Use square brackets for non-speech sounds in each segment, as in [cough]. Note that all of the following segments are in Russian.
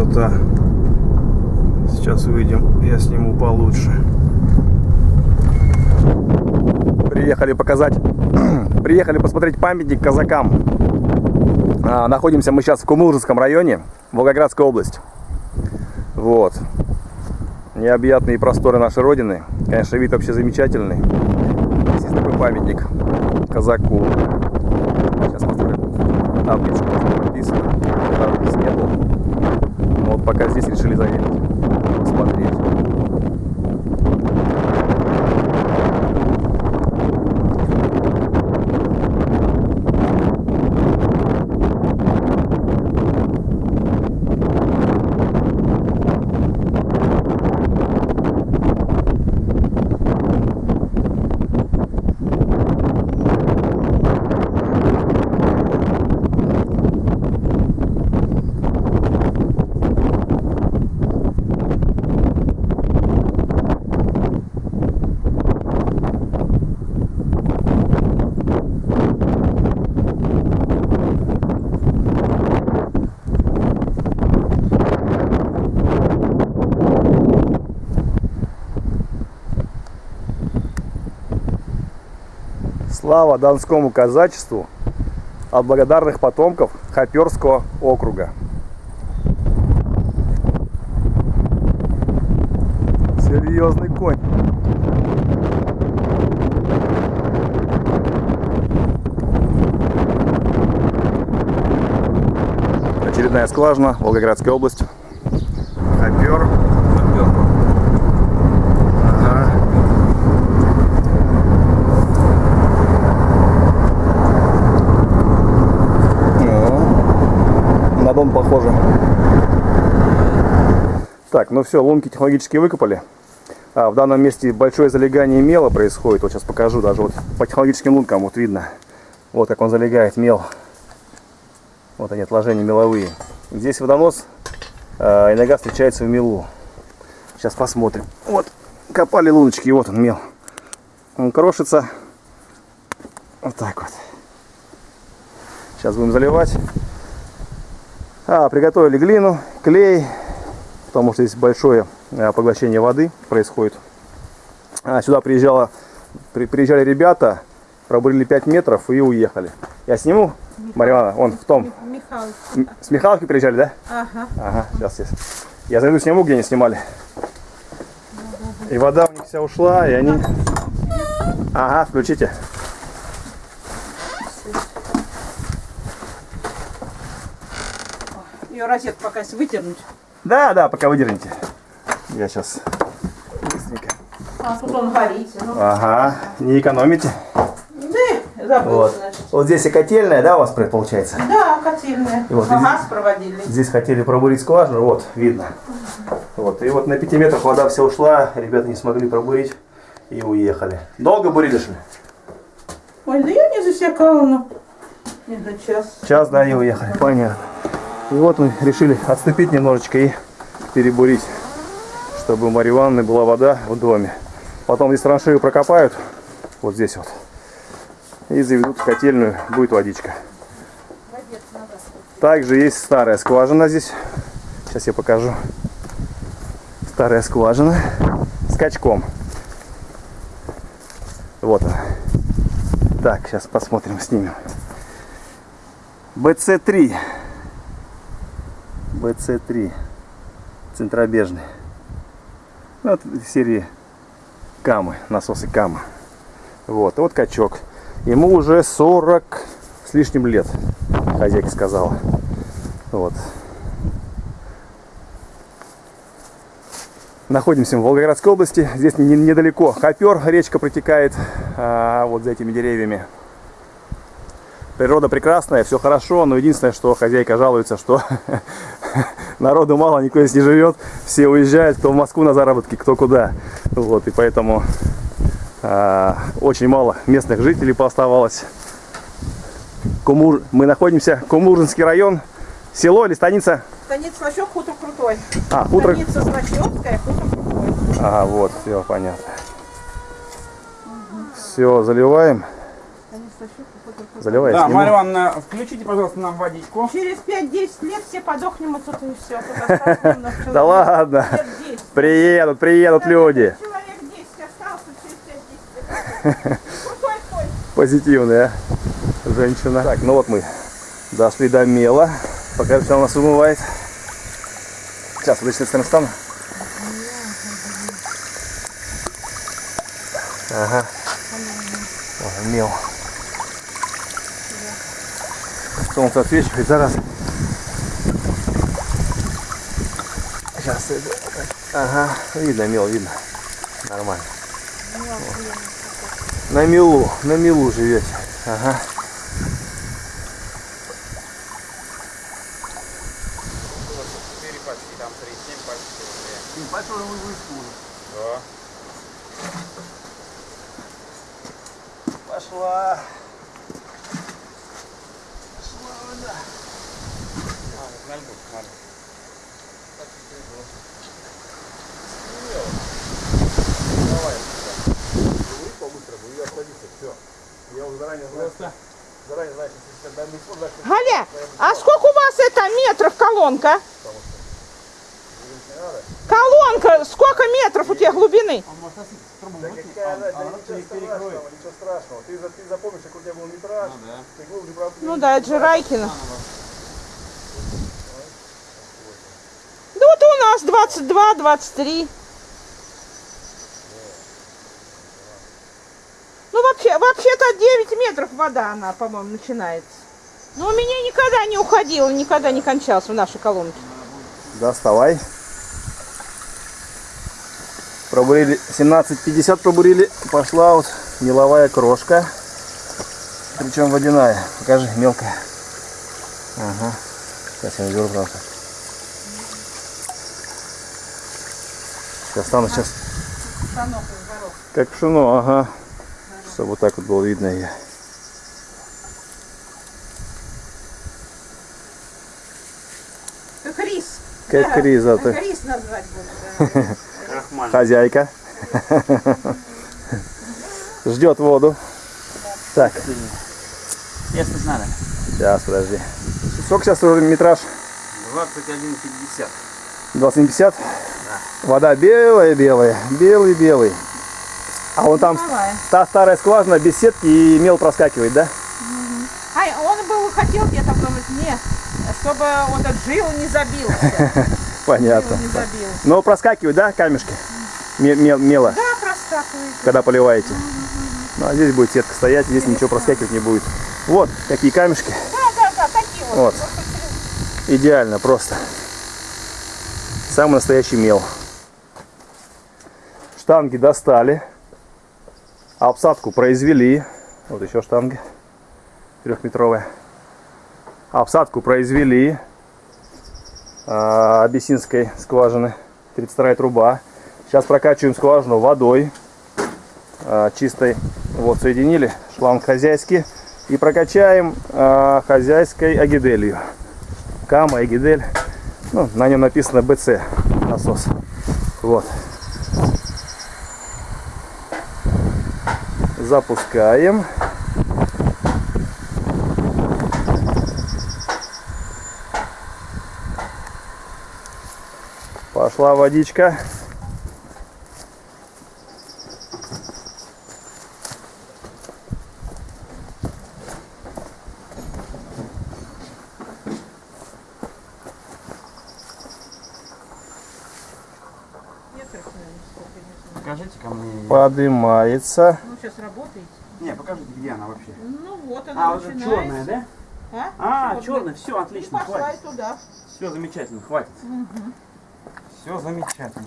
красота. Сейчас увидим, я сниму получше. Приехали показать, [clears throat] приехали посмотреть памятник казакам. А, находимся мы сейчас в Кумылжинском районе, Волгоградская область. Вот. Необъятные просторы нашей Родины. Конечно, вид вообще замечательный. Здесь такой памятник казаку. Сейчас посмотрим. Табличку написано. Там здесь не было. Вот пока здесь решили заехать. Посмотреть. Слава Донскому казачеству от благодарных потомков Хоперского округа. Серьезный конь. Очередная скважина, Волгоградская область. Хопер. Хопер. Ага. Ну, на дом похоже. Так, ну все, лунки технологически выкопали. А, в данном месте большое залегание мела происходит. Вот сейчас покажу, даже вот по технологическим лункам вот видно. Вот как он залегает мел. Вот они отложения меловые. Здесь водонос э, иногда встречается в мелу. Сейчас посмотрим. Вот копали луночки, и вот он мел. Он крошится. Вот так вот. Сейчас будем заливать. А, приготовили глину, клей, потому что здесь большое э, поглощение воды происходит. А, сюда приезжала, при, приезжали ребята, пробурили 5 метров и уехали. Я сниму, Ивановна, он в том. Михаил. М, С Михайловки приезжали, да? Ага. Ага, сейчас, сейчас. Я зайду сниму, где они снимали. И вода у них вся ушла, и они... Ага, включите. Ее розетку пока выдернуть. Да, да, пока выдерните. Я сейчас быстренько. А тут он горит. Ну, Ага, не экономите. да, забыл, Вот. значит. Вот здесь и котельная, да, у вас получается? Да, котельная. И вот А иди- газ проводили. Здесь хотели пробурить скважину, вот, видно. Вот, и вот на 5 метрах вода вся ушла, ребята не смогли пробурить и уехали. Долго бурили, что ли? Ой, да я не засекала, ну. Не за час. Час, да, и уехали. Понятно. И вот мы решили отступить немножечко и перебурить, чтобы у Марьи Ивановны была вода в доме. Потом здесь траншею прокопают, вот здесь вот, и заведут в котельную, будет водичка. Также есть старая скважина здесь. Сейчас я покажу. Старая скважина с качком. Вот она. Так, сейчас посмотрим, снимем. БЦ-3. БЦ-3. Центробежный. Ну, Вот в серии Камы, насосы Кама. Вот, вот качок. Ему уже 40 с лишним лет, хозяйка сказала. Вот. Находимся в Волгоградской области. Здесь не- недалеко Хопер, речка протекает а, вот за этими деревьями. Природа прекрасная, все хорошо, но единственное, что хозяйка жалуется, что [laughs] народу мало, никто здесь не живет, все уезжают, кто в Москву на заработки, кто куда. Вот, и поэтому а, очень мало местных жителей пооставалось. Кумур... Мы находимся, Кумуржинский район, село или станица? Станица Слащев, хутор крутой. А, хутор. Станица Слащевская, хутор крутой. Ага, вот, все понятно. Все, заливаем. Станица Заливай, Да. Марья Ивановна, включите, пожалуйста, нам водичку. Через 5-10 лет все подохнем отсюда и все. Тут [laughs] осталось немного Да ладно. Лет 10. Приедут, приедут люди. Человек 10 остался через 5-10 лет. [laughs] Позитивная женщина. Так, ну вот мы дошли до мела. Пока все у нас вымывает. Сейчас, вот здесь стану. Ага. О, мел. Солнце отсвечивает, зараз. Сейчас. это- Ага, видно мел, видно. Нормально. На милу, на милу живете. Ага. Пошла. Значит, Галя, а сколько у вас это метров колонка? Колонка, сколько метров у тебя глубины? Да какая она, да ничего страшного, ничего страшного. Ты, за- ты запомнишь, как у тебя был метраж, ты глубже Ну да, это же Райкина. Да вот у нас 22, 23. Ну вообще, вообще-то 9 метров вода она, по-моему, начинается. Но у меня никогда не уходила, никогда не кончалась в нашей колонке. Доставай. Пробурили 17.50 пробурили. Пошла вот меловая крошка. Причем водяная. Покажи, мелкая. Ага. Сейчас я наберу просто. Сейчас стану сейчас. Как пшено, ага. Чтобы вот так вот было видно ее. Как рис. Как риза ты. Как рис назвать буду. да. Хозяйка. Ждет воду. Так, Если надо. сейчас, подожди. Сколько сейчас уже метраж? 21.50. 2050? Вода белая-белая, белый-белый. А вон там Давай. та старая скважина без сетки и мел проскакивает, да? Ай, он бы хотел где-то думать, не, чтобы вот этот жил не забился. [laughs] Жил Понятно. не забил. Но проскакивают, да, камешки? Ме- мел- мело, Да, проскакивает. когда поливаете. Ну, а здесь будет сетка стоять, здесь ничего проскакивать не будет. Вот, какие камешки. Да, да, да, такие вот. Вот. Идеально просто. Самый настоящий мел. Штанги достали. Обсадку произвели. Вот еще штанги. Трехметровая. Обсадку произвели. а, Абиссинской скважины. 32 труба. Сейчас прокачиваем скважину водой. а, Чистой. Вот, соединили. Шланг хозяйский. И прокачаем а, хозяйской агиделью. Кама, Эгидель. Ну, на нем написано БЦ насос. Вот. Запускаем. Пошла водичка. Покажите ко мне. Поднимается. Ну, сейчас работаете. Не, покажите, где она вообще. Ну, вот она А, вот начинается. черная, да? А, А, черная, все, И отлично, пошла и хватит. туда. Все замечательно, хватит. Все замечательно.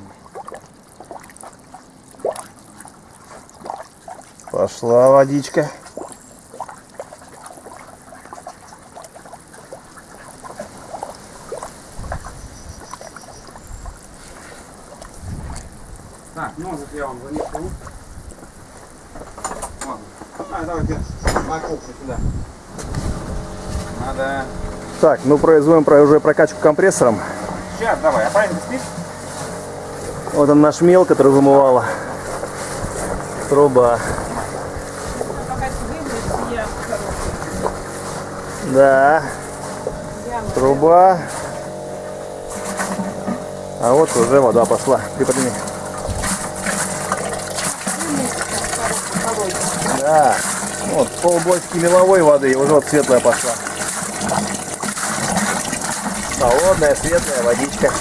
Пошла водичка. Так, ножик я вам занесу. Сюда. Надо... Так, ну производим про- уже прокачку компрессором. Сейчас, давай, а правильно спишь? Вот он наш мел, который вымывала. Труба. Да. Труба. А вот уже вода пошла. Приподними. Да. Вот полбочки меловой воды и уже вот светлая пошла. Холодная, светлая водичка.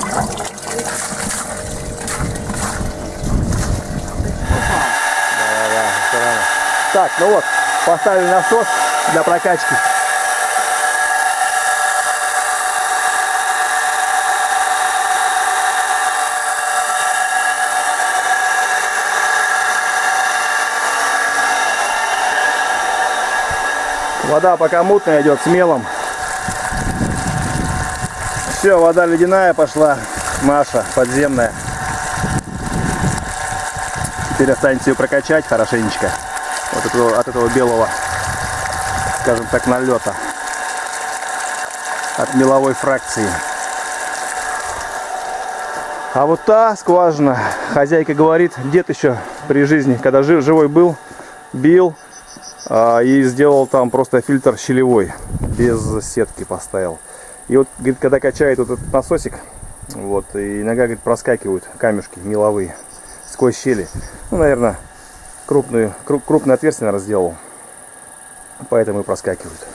Да-да-да, всё нормально. Так, ну вот, поставили насос для прокачки. Вода пока мутная идет с мелом. Все, вода ледяная пошла. Маша, подземная. Теперь останется ее прокачать хорошенечко. Вот этого, от этого белого, скажем так, налета. От меловой фракции. А вот та скважина, хозяйка говорит, дед еще при жизни, когда жив, живой был, бил и сделал там просто фильтр щелевой, без сетки поставил. И вот, говорит, когда качает вот этот насосик, вот, и иногда, говорит, проскакивают камешки меловые сквозь щели. Ну, наверное, крупную, круп, крупное отверстие, наверное, сделал. Поэтому и проскакивают.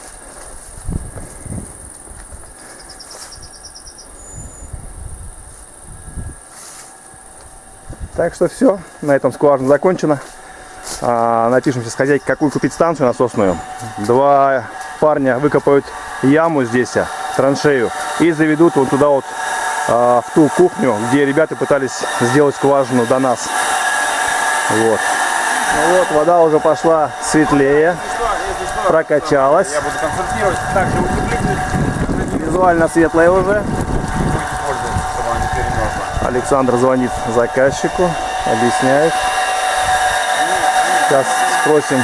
Так что все, на этом скважина закончена. А, напишем сейчас хозяйке, какую купить станцию насосную. Два парня выкопают яму здесь, а, траншею, и заведут вот туда вот а, в ту кухню, где ребята пытались сделать скважину до нас. Вот. Ну вот, вода уже пошла светлее, прокачалась. я буду консультировать, также утеплитель Визуально светлая уже. Александр звонит заказчику, объясняет. Сейчас спросим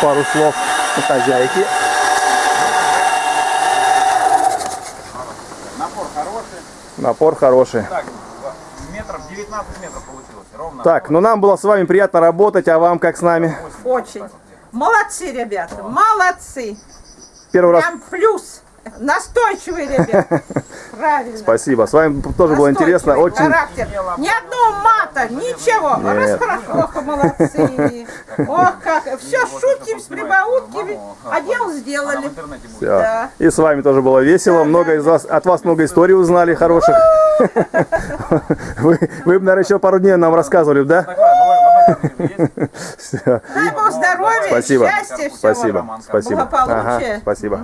пару слов у хозяйки. Напор хороший. Напор хороший. Так, метров 19 метров получилось. Ровно. Так, ну нам было с вами приятно работать, а вам как с нами? Очень. Молодцы, ребята, молодцы. Первый раз Прям плюс. Настойчивые ребята. [laughs] Правильно. спасибо. С вами тоже было интересно. Настойчивый Очень характер. Ни одного мата, ничего. Нет. ох, молодцы. Ох, как. Все шутим с прибаутками, а дело сделали. всё. Да. И с вами тоже было весело. Много из вас, от вас много историй узнали хороших. [laughs] Вы, вы бы, наверное, еще пару дней нам рассказывали, да? Дай Бог здоровья, Спасибо. счастья, всего. Спасибо. Спасибо. Благополучия. Ага, спасибо.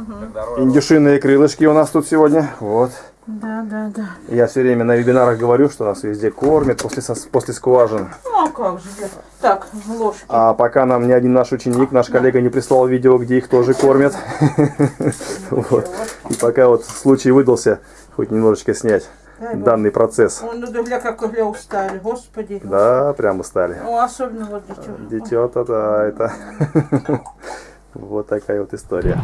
Индюшиные крылышки у нас тут сегодня. Вот. Да, да, да. Я все время на вебинарах говорю, что нас везде кормят после, после скважин. Ну, а как же. да. Так, ложки. А пока нам ни один наш ученик, наш коллега не прислал видео, где их тоже кормят. [laughs] Вот. И пока вот случай выдался, хоть немножечко снять Дай Бог. данный процесс. Ой, ну да гля, как гля устали, господи. Да, прямо стали. Ну, особенно вот дитё. Дитё-то, да, это... [laughs] Вот такая вот история.